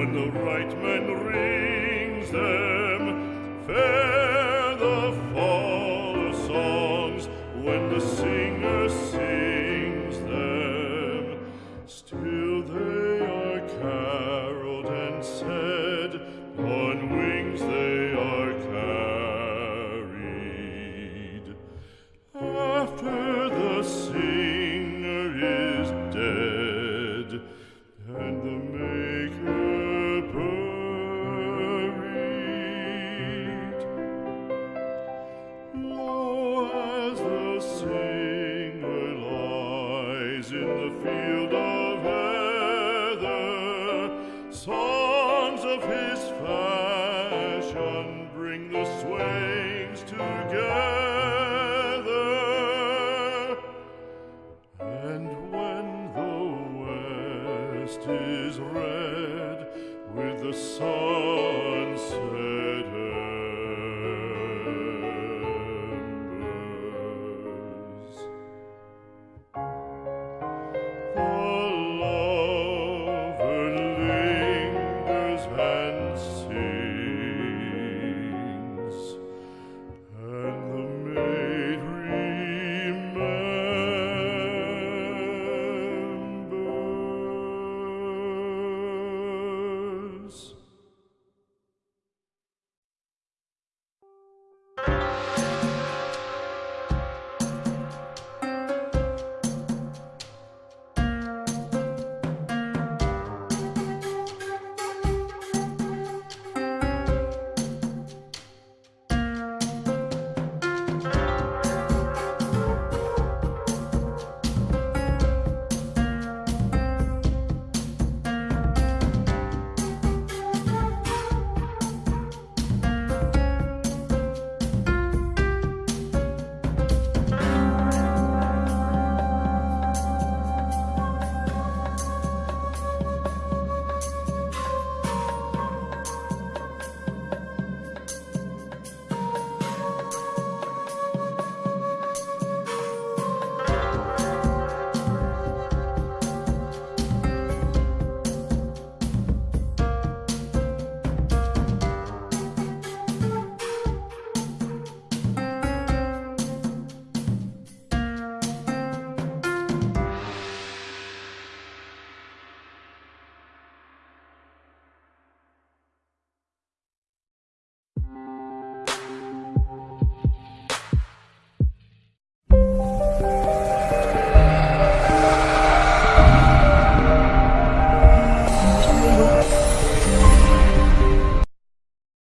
when the right man rings them. Fair the fall of songs when the singer sings. In the field of heather, songs of his fashion bring the swains together. And when the west is red with the sun setting, and see.